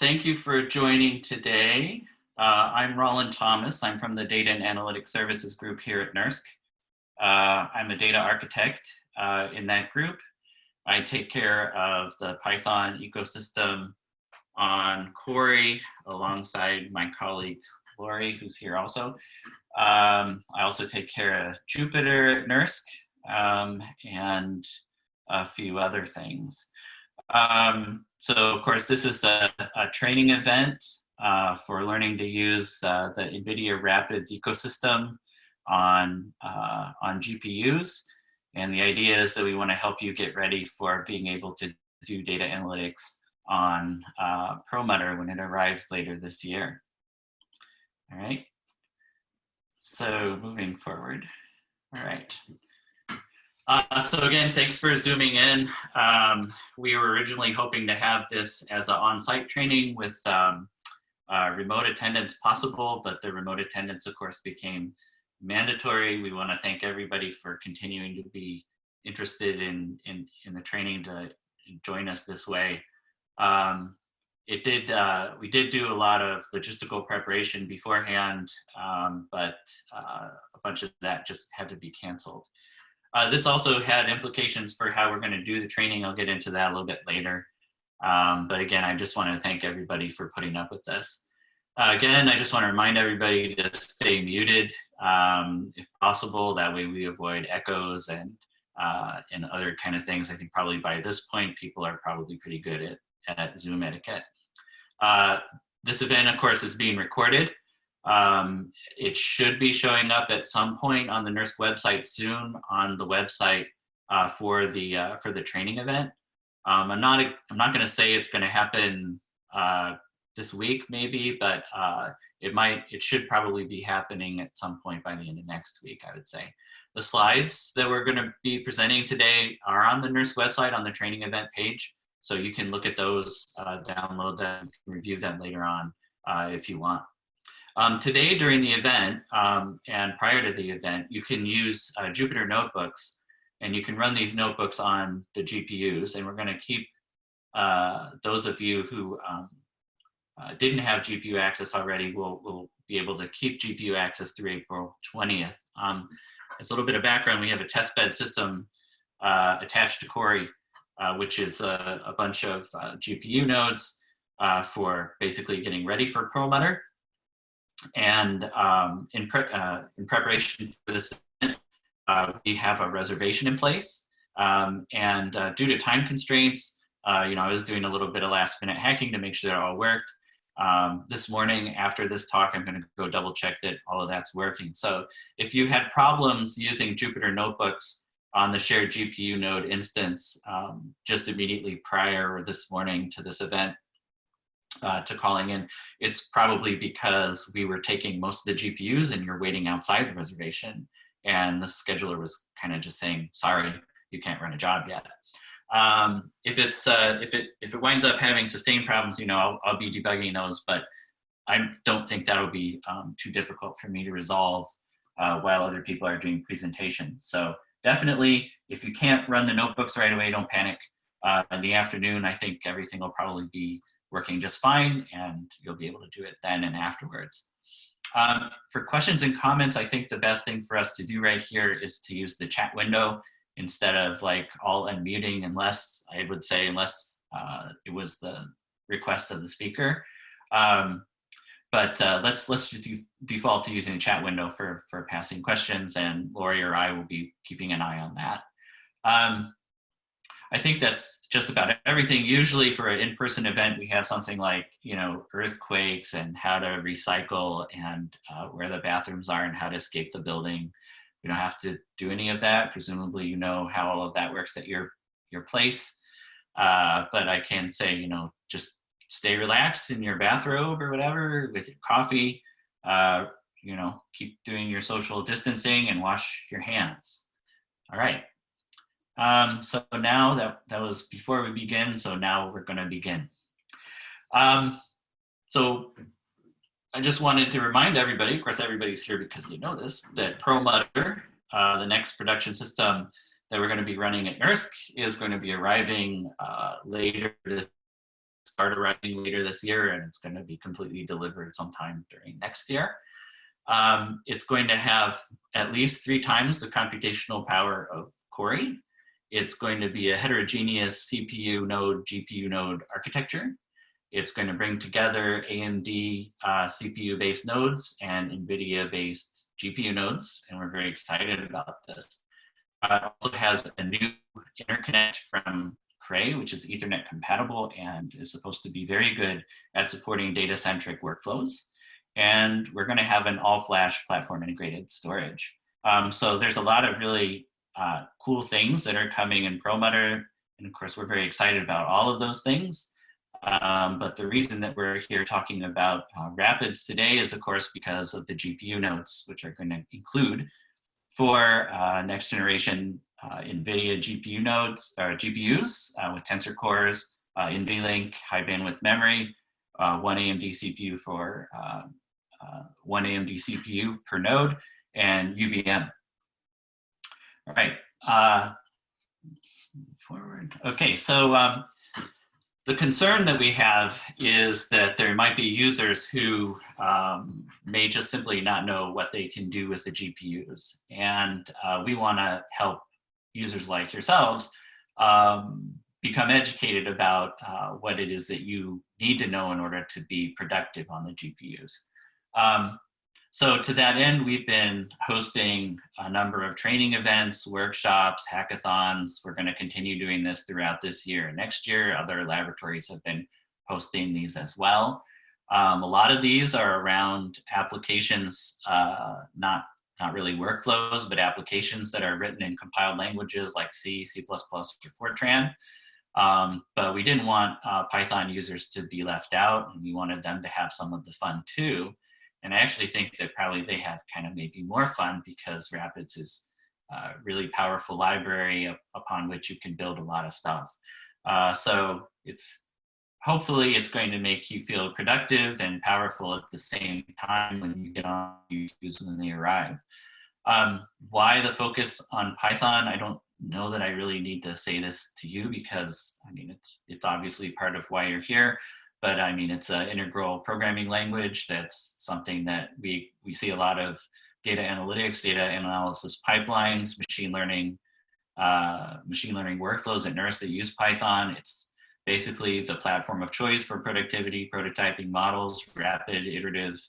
thank you for joining today. Uh, I'm Rollin Thomas. I'm from the Data and Analytics Services group here at NERSC. Uh, I'm a data architect uh, in that group. I take care of the Python ecosystem on Cori alongside my colleague Laurie, who's here also. Um, I also take care of Jupyter at NERSC um, and a few other things. Um, so of course, this is a, a training event uh, for learning to use uh, the NVIDIA Rapids ecosystem on, uh, on GPUs. And the idea is that we want to help you get ready for being able to do data analytics on uh, Perlmutter when it arrives later this year. All right. So moving forward. All right. Uh, so again, thanks for zooming in. Um, we were originally hoping to have this as an on-site training with um, uh, remote attendance possible, but the remote attendance, of course, became mandatory. We want to thank everybody for continuing to be interested in, in, in the training to join us this way. Um, it did, uh, we did do a lot of logistical preparation beforehand, um, but uh, a bunch of that just had to be canceled. Uh, this also had implications for how we're going to do the training. I'll get into that a little bit later. Um, but again, I just want to thank everybody for putting up with this. Uh, again, I just want to remind everybody to stay muted um, if possible. That way we avoid echoes and, uh, and other kind of things. I think probably by this point, people are probably pretty good at, at Zoom etiquette. Uh, this event, of course, is being recorded. Um, it should be showing up at some point on the NERSC website soon on the website uh, for the uh, for the training event. Um, I'm not I'm not going to say it's going to happen uh, this week maybe, but uh, it might it should probably be happening at some point by the end of next week. I would say. The slides that we're going to be presenting today are on the NERSC website on the training event page. So you can look at those, uh, download them, review them later on uh, if you want. Um, today during the event um, and prior to the event, you can use uh, Jupyter notebooks and you can run these notebooks on the GPUs and we're gonna keep uh, those of you who um, uh, didn't have GPU access already will will be able to keep GPU access through April 20th. Um, as a little bit of background, we have a testbed system uh, attached to Cori, uh, which is a, a bunch of uh, GPU nodes for basically getting ready for Perlmutter. And um, in, pre uh, in preparation for this event, uh, we have a reservation in place. Um, and uh, due to time constraints, uh, you know, I was doing a little bit of last minute hacking to make sure that all worked. Um, this morning after this talk, I'm gonna go double check that all of that's working. So if you had problems using Jupyter Notebooks on the shared GPU node instance um, just immediately prior or this morning to this event, uh, to calling in, it's probably because we were taking most of the GPUs and you're waiting outside the reservation. And the scheduler was kind of just saying, sorry, you can't run a job yet. Um, if it's uh, if it if it winds up having sustained problems, you know, I'll, I'll be debugging those, but I don't think that'll be um, too difficult for me to resolve uh, while other people are doing presentations. So definitely, if you can't run the notebooks right away, don't panic. Uh, in the afternoon, I think everything will probably be working just fine and you'll be able to do it then and afterwards. Um, for questions and comments, I think the best thing for us to do right here is to use the chat window instead of like all unmuting unless, I would say, unless uh, it was the request of the speaker. Um, but uh, let's let's just default to using the chat window for, for passing questions and Laurie or I will be keeping an eye on that. Um, I think that's just about everything. Usually for an in-person event, we have something like, you know, earthquakes and how to recycle and uh, where the bathrooms are and how to escape the building. We don't have to do any of that. Presumably, you know how all of that works at your, your place. Uh, but I can say, you know, just stay relaxed in your bathrobe or whatever with your coffee. Uh, you know, keep doing your social distancing and wash your hands. All right. Um, so now that, that was before we begin, so now we're gonna begin. Um, so I just wanted to remind everybody, of course everybody's here because they know this, that Perlmutter, uh, the next production system that we're gonna be running at NERSC is going to be arriving uh, later this start arriving later this year and it's going to be completely delivered sometime during next year. Um, it's going to have at least three times the computational power of Cori. It's going to be a heterogeneous CPU node, GPU node architecture. It's going to bring together AMD uh, CPU-based nodes and NVIDIA-based GPU nodes, and we're very excited about this. Uh, it also has a new interconnect from Cray, which is Ethernet compatible and is supposed to be very good at supporting data-centric workflows. And we're going to have an all-flash platform integrated storage. Um, so there's a lot of really uh, cool things that are coming in Perlmutter. And of course, we're very excited about all of those things. Um, but the reason that we're here talking about uh, Rapids today is, of course, because of the GPU nodes, which are going to include four uh, next generation uh, NVIDIA GPU nodes or GPUs uh, with Tensor cores, uh, NVLink, high bandwidth memory, one AMD CPU for one AMD CPU per node, and UVM. Right. forward. Okay, so um, the concern that we have is that there might be users who um, may just simply not know what they can do with the GPUs. And uh, we want to help users like yourselves um, become educated about uh, what it is that you need to know in order to be productive on the GPUs. Um, so to that end, we've been hosting a number of training events, workshops, hackathons. We're going to continue doing this throughout this year and next year. Other laboratories have been hosting these as well. Um, a lot of these are around applications, uh, not, not really workflows, but applications that are written in compiled languages like C, C++, or Fortran. Um, but we didn't want uh, Python users to be left out, and we wanted them to have some of the fun too. And I actually think that probably they have kind of maybe more fun because Rapids is a really powerful library upon which you can build a lot of stuff. Uh, so it's hopefully it's going to make you feel productive and powerful at the same time when you get on when they arrive. Um, why the focus on Python? I don't know that I really need to say this to you because I mean it's it's obviously part of why you're here but I mean, it's an integral programming language. That's something that we, we see a lot of data analytics, data analysis pipelines, machine learning, uh, machine learning workflows at NERSC that use Python. It's basically the platform of choice for productivity, prototyping models, rapid iterative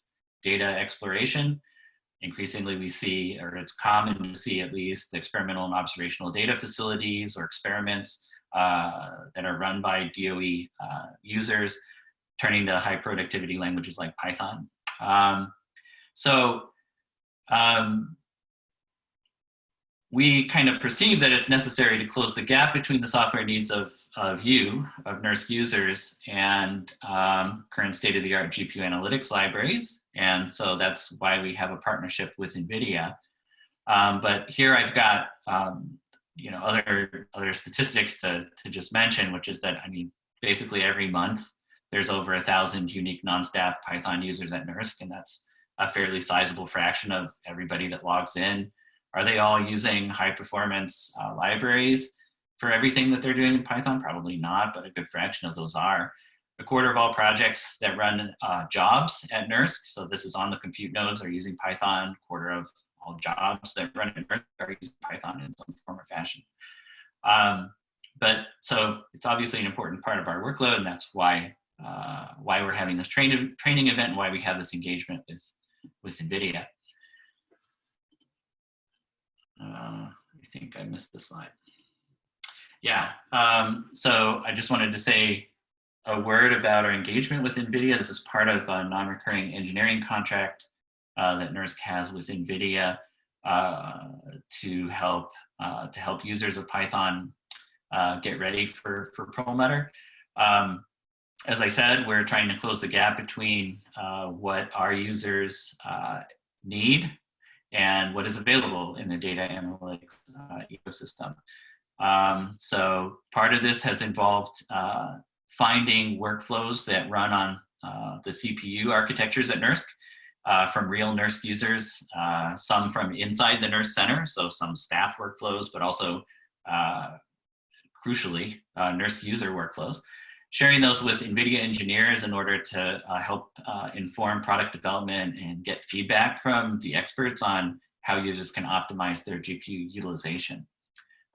data exploration. Increasingly we see, or it's common to see at least experimental and observational data facilities or experiments uh, that are run by DOE uh, users turning to high productivity languages like Python. Um, so um, we kind of perceive that it's necessary to close the gap between the software needs of, of you, of NERSC users, and um, current state-of-the-art GPU analytics libraries. And so that's why we have a partnership with NVIDIA. Um, but here I've got um, you know other other statistics to, to just mention, which is that I mean basically every month there's over a thousand unique non-staff Python users at NERSC, and that's a fairly sizable fraction of everybody that logs in. Are they all using high performance uh, libraries for everything that they're doing in Python? Probably not, but a good fraction of those are. A quarter of all projects that run uh, jobs at NERSC, so this is on the compute nodes, are using Python. A quarter of all jobs that run at NERSC are using Python in some form or fashion. Um, but so it's obviously an important part of our workload, and that's why uh, why we're having this train, training event and why we have this engagement with, with NVIDIA. Uh, I think I missed the slide. Yeah, um, so I just wanted to say a word about our engagement with NVIDIA. This is part of a non-recurring engineering contract uh, that NERSC has with NVIDIA uh, to help uh, to help users of Python uh, get ready for, for Perlmutter. Um, as I said, we're trying to close the gap between uh, what our users uh, need and what is available in the data analytics uh, ecosystem. Um, so part of this has involved uh, finding workflows that run on uh, the CPU architectures at NERSC uh, from real NERSC users, some from inside the NERSC center, so some staff workflows, but also crucially, NERSC user workflows sharing those with NVIDIA engineers in order to uh, help uh, inform product development and get feedback from the experts on how users can optimize their GPU utilization.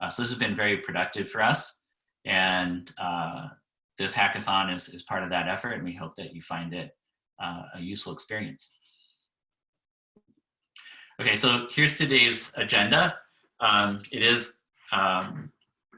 Uh, so this has been very productive for us. And uh, this hackathon is, is part of that effort, and we hope that you find it uh, a useful experience. Okay, so here's today's agenda. Um, it is um,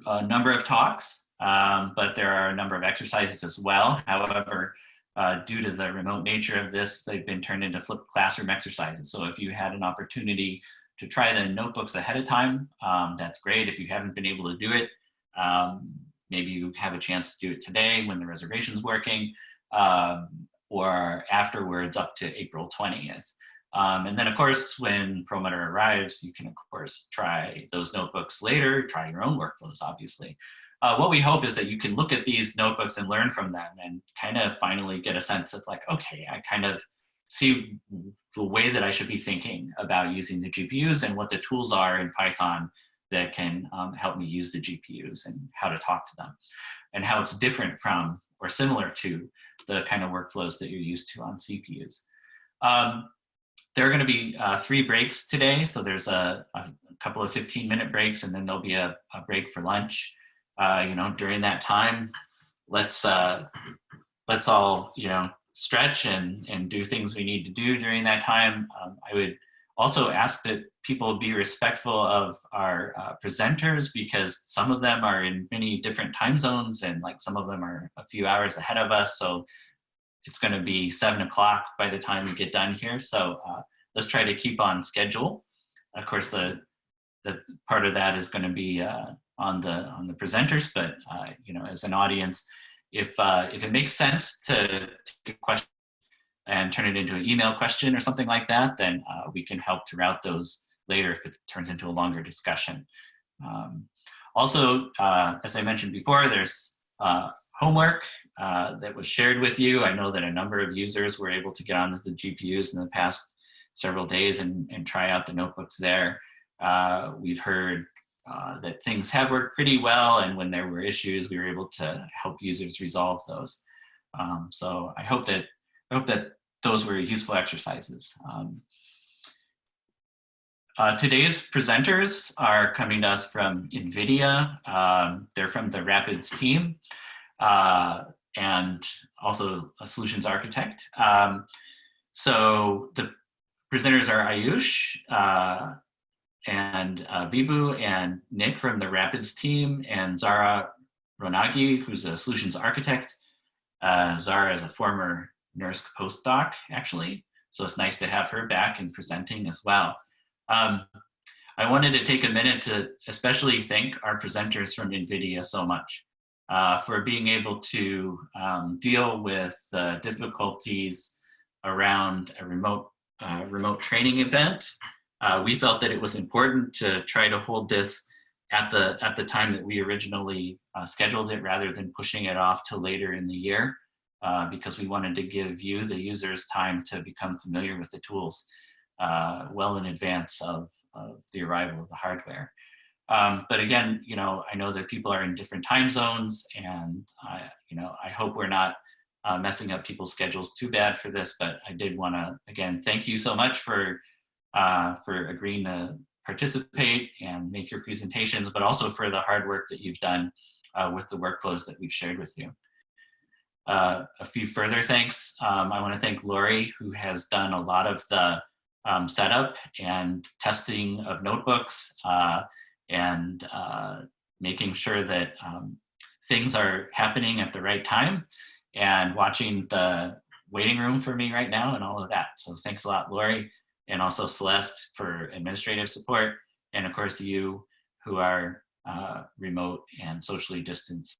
a number of talks, um, but there are a number of exercises as well. However, uh, due to the remote nature of this, they've been turned into flipped classroom exercises. So if you had an opportunity to try the notebooks ahead of time, um, that's great. If you haven't been able to do it, um, maybe you have a chance to do it today when the reservation's working, um, or afterwards up to April 20th. Um, and then of course, when Perlmutter arrives, you can of course try those notebooks later, try your own workflows, obviously. Uh, what we hope is that you can look at these notebooks and learn from them and kind of finally get a sense of like, okay, I kind of see the way that I should be thinking about using the GPUs and what the tools are in Python that can um, help me use the GPUs and how to talk to them and how it's different from or similar to the kind of workflows that you're used to on CPUs. Um, there are going to be uh, three breaks today. So there's a, a, couple of 15 minute breaks and then there'll be a, a break for lunch. Uh, you know, during that time, let's uh, let's all, you know, stretch and, and do things we need to do during that time. Um, I would also ask that people be respectful of our uh, presenters because some of them are in many different time zones and like some of them are a few hours ahead of us. So it's going to be seven o'clock by the time we get done here. So uh, let's try to keep on schedule. Of course, the the part of that is going to be uh, on the on the presenters, but uh, you know, as an audience, if uh, if it makes sense to take a question and turn it into an email question or something like that, then uh, we can help to route those later if it turns into a longer discussion. Um, also, uh, as I mentioned before, there's homework uh, that was shared with you. I know that a number of users were able to get onto the GPUs in the past several days and, and try out the notebooks there. Uh, we've heard uh, that things have worked pretty well and when there were issues, we were able to help users resolve those. Um, so I hope that I hope that those were useful exercises. Um, uh, today's presenters are coming to us from NVIDIA. Um, they're from the Rapids team uh, and also a solutions architect. Um, so the presenters are Ayush uh, and uh, Vibhu and Nick from the Rapids team and Zahra Ronaghi, who's a solutions architect. Uh, Zara is a former NERSC postdoc, actually. So it's nice to have her back and presenting as well. Um, I wanted to take a minute to especially thank our presenters from NVIDIA so much uh, for being able to um, deal with the difficulties around a remote, uh, remote training event. Uh, we felt that it was important to try to hold this at the, at the time that we originally uh, scheduled it rather than pushing it off to later in the year uh, because we wanted to give you, the users, time to become familiar with the tools uh, well in advance of, of the arrival of the hardware. Um, but again, you know, I know that people are in different time zones and, I, you know, I hope we're not uh, messing up people's schedules too bad for this, but I did want to, again, thank you so much for, uh, for agreeing to participate and make your presentations, but also for the hard work that you've done uh, with the workflows that we've shared with you. Uh, a few further thanks. Um, I want to thank Laurie, who has done a lot of the um, setup and testing of notebooks uh, and uh, making sure that um, things are happening at the right time and watching the waiting room for me right now and all of that. So thanks a lot, Laurie, and also Celeste for administrative support. And of course, you who are uh, remote and socially distanced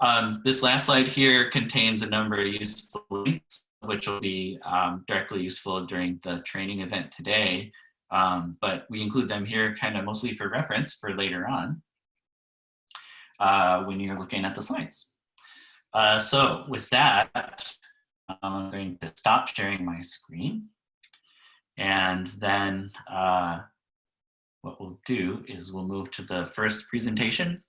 um, this last slide here contains a number of useful links, which will be um, directly useful during the training event today. Um, but we include them here kind of mostly for reference for later on uh, when you're looking at the slides. Uh, so with that, I'm going to stop sharing my screen. And then uh, what we'll do is we'll move to the first presentation